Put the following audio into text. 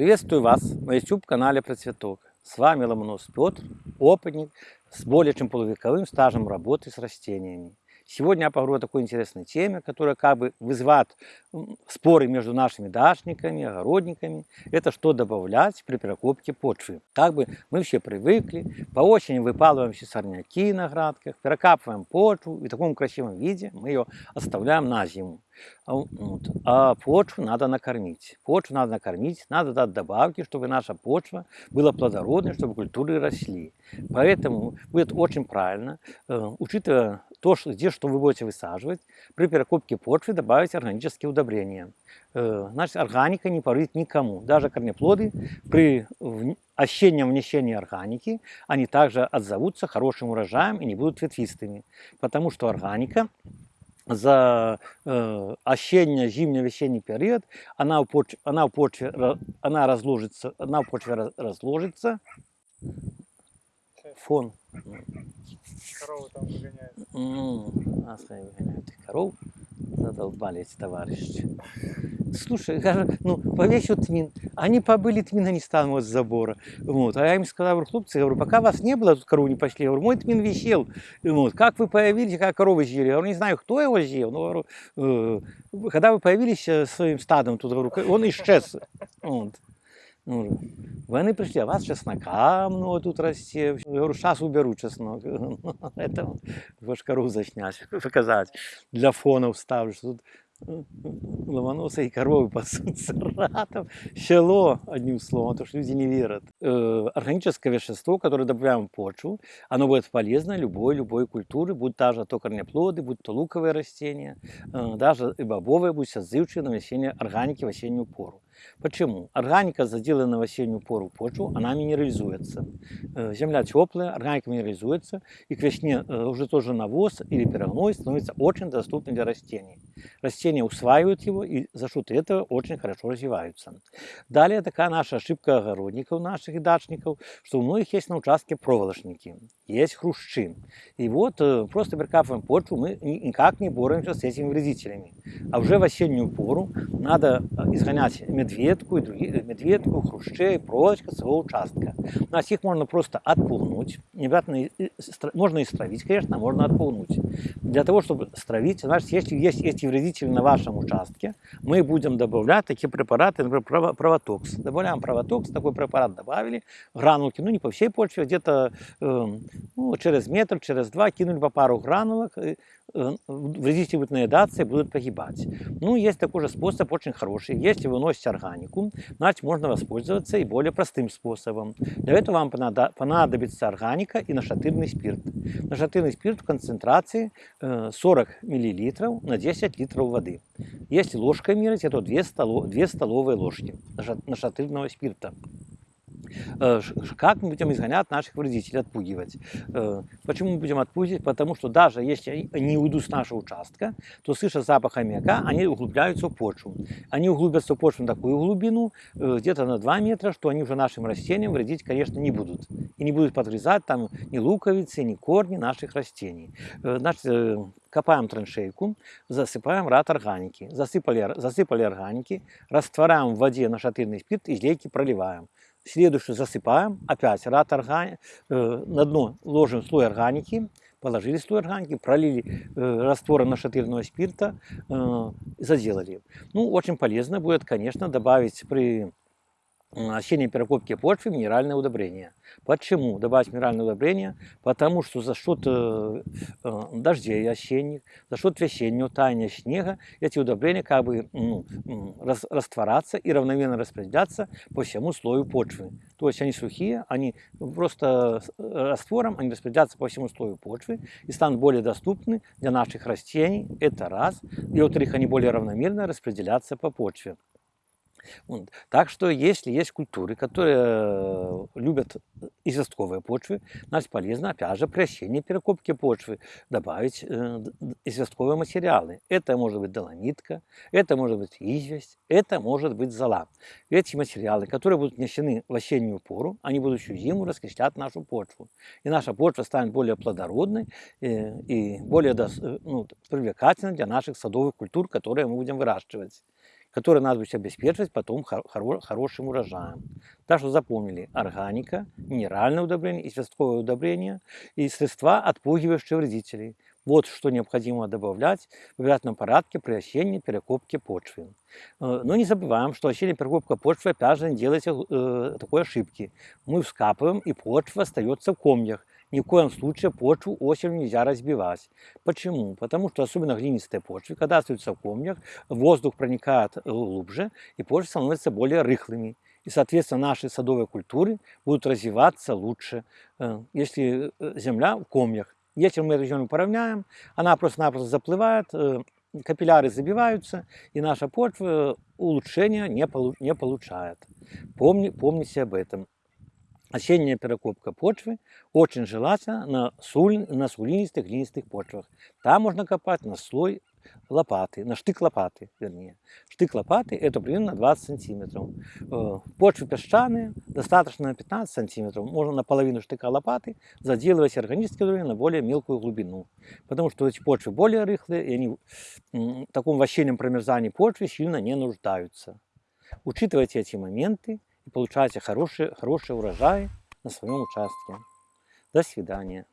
Приветствую вас на YouTube-канале Процветок. С вами Ломонос Петр, опытник с более чем полувековым стажем работы с растениями. Сегодня я поговорю о такой интересной теме, которая как бы вызывает споры между нашими дачниками, огородниками. Это что добавлять при перекопке почвы. Как бы мы все привыкли, по осени выпалываем все сорняки на градках, перекапываем почву, и в таком красивом виде мы ее оставляем на зиму. А, вот. а почву надо накормить. Почву надо накормить, надо дать добавки, чтобы наша почва была плодородной, чтобы культуры росли. Поэтому будет очень правильно, э, учитывая то, что, где что вы будете высаживать, при перекопке почвы добавить органические удобрения. Э, значит, органика не повредит никому. Даже корнеплоды при осеннем внесении органики, они также отзовутся хорошим урожаем и не будут ветвистыми. Потому что органика за э, осенний, зимний, весенний период, она в почве, она в почве, она разложится, она в почве разложится. Фон. Коровы там выгоняют. Ну, нас выгоняют их коров. Задолбали эти товарищи. Слушай, ну, повесил тмин. Они побыли тмин, они станут с забора. Вот. А я им сказал, говорю, хлопцы, говорю, пока вас не было, тут корову не пошли. Говорю, мой тмин висел. Вот. Как вы появились, как коровы съели? Я говорю, не знаю, кто его съел. Но, говорю, э, когда вы появились э, своим стадом, тут, говорю, он исчез. Вот. Ну, Вони прийшли, а вас чеснока много тут росте. Я говорю, зараз уберу чеснок. Это вошкару заснять, показать. Для фона вставлю, что тут ломаноса и коровы пасутся ратом. Село, одним словом, то что люди не верят. Органическое вещество, которое добавляем в почву, оно будет полезно любой, любой культуре, будь даже то корнеплоды, будь то луковые растения, э, даже и бобовые, будь отзывчивые на весеннее органики в осеннюю пору. Почему? Органика, заделанная в осеннюю пору почву, она минерализуется. Э, земля теплая, органика минерализуется, и к весне э, уже тоже навоз или перегной становится очень доступным для растений. Растения усваивают его, и за счет этого очень хорошо развиваются. Далее такая наша ошибка огородников наших и дачников, что у многих есть на участке проволочники, есть хрущи. И вот э, просто прикапываем почву, мы никак не боремся с этими вредителями. А уже в осеннюю пору надо изгонять медведей медведку, и другие, медведку, хрущей, проволочка своего участка. У нас их можно просто отпугнуть. Необязательно, можно и стравить, конечно, можно отпугнуть. Для того, чтобы стравить, значит, если есть эти вредители на вашем участке, мы будем добавлять такие препараты, например, провотокс. Добавляем провотокс, такой препарат добавили, гранулки, ну не по всей почве, где-то э, ну, через метр, через два кинули по пару гранулок, Э, вредители будут наедаться и будут погибать. Ну, есть такой же способ, очень хороший. Если вы носите органику, значит, можно воспользоваться и более простым способом. Для этого вам понадобится органика и нашатырный спирт. Нашатырный спирт в концентрации 40 э, мл на 10 литров воды. Если ложкой мерить, это 2, столов, 2 столовые ложки нашатырного спирта. Э, как мы будем изгонять наших вредителей, отпугивать? Э, почему мы будем отпугивать? Потому что даже если они уйдут с нашего участка, то, слыша запах аммиака, они углубляются в почву. Они углубятся в почву на такую глубину, э, где-то на 2 метра, что они уже нашим растениям вредить, конечно, не будут. И не будут подгрызать там ни луковицы, ни корни наших растений. Значит, копаем траншейку, засыпаем рад органики. Засыпали, засыпали органики, растворяем в воде нашатырный спирт, и излейки проливаем. Следующую засыпаем, опять рад органи... э, на дно ложим слой органики, положили слой органики, пролили э, нашатырного спирта, э, заделали. Ну, очень полезно будет, конечно, добавить при осенней перекопки почвы минеральное удобрение. Почему добавить минеральное удобрение? Потому что за счет э, э, дождей осенних, за счет весеннего таяния снега эти удобрения как бы ну, рас, растворятся и равномерно распределяться по всему слою почвы. То есть они сухие, они просто раствором они распределятся по всему слою почвы и станут более доступны для наших растений. Это раз. И во-вторых, они более равномерно распределятся по почве. Вот. Так что если есть культуры, которые э, любят известковые почвы, значит полезно опять же при осенней перекопке почвы добавить э, известковые материалы. Это может быть доломитка, это может быть известь, это может быть зола. Эти материалы, которые будут внесены в осеннюю пору, они будут всю зиму раскислять нашу почву. И наша почва станет более плодородной э, и более ну, привлекательной для наших садовых культур, которые мы будем выращивать. Которые надо будет обеспечивать потом хор- хоро- хорошим урожаем. Так что запомнили, органика, минеральное удобрение и удобрение и средства, отпугивающие вредителей. Вот что необходимо добавлять в обязательном порядке при осенней перекопке почвы. Э, Но не забываем, что осенняя перекопка почвы, опять же, не делайте э, такой ошибки. Мы вскапываем, и почва остается в комьях. Ни в коем случае почву осенью нельзя разбивать. Почему? Потому что особенно глинистые почвы, когда остаются в комьях, воздух проникает э, глубже, и почвы становятся более рыхлыми. И, соответственно, наши садовые культуры будут развиваться лучше, э, если э, земля в комьях. Если мы эту землю поравняем, она просто-напросто заплывает, капилляры забиваются, и наша почва улучшения не получает. Помни, помните об этом. Осенняя перекопка почвы очень желательно на, суль, на сулинистых, глинистых почвах. Там можно копать на слой лопаты, на штык лопаты, вернее. Штык лопаты это примерно 20 сантиметров. Э, Почвы песчаные, достаточно на 15 сантиметров. Можно на половину штыка лопаты заделывать органическое удобрение на более мелкую глубину. Потому что эти почвы более рыхлые, и они в таком вощенном промерзании почвы сильно не нуждаются. Учитывайте эти моменты и получайте хорошие, хорошие урожаи на своем участке. До свидания.